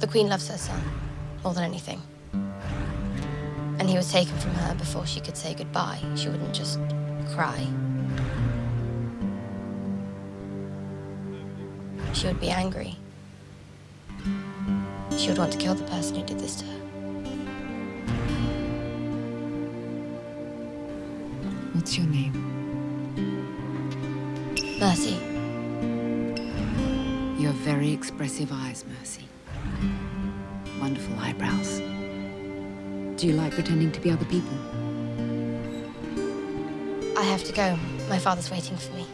The Queen loves her son more than anything. And he was taken from her before she could say goodbye. She wouldn't just cry. She would be angry. She would want to kill the person who did this to her. What's your name? Mercy, You have very expressive eyes, Mercy. Wonderful eyebrows. Do you like pretending to be other people? I have to go. My father's waiting for me.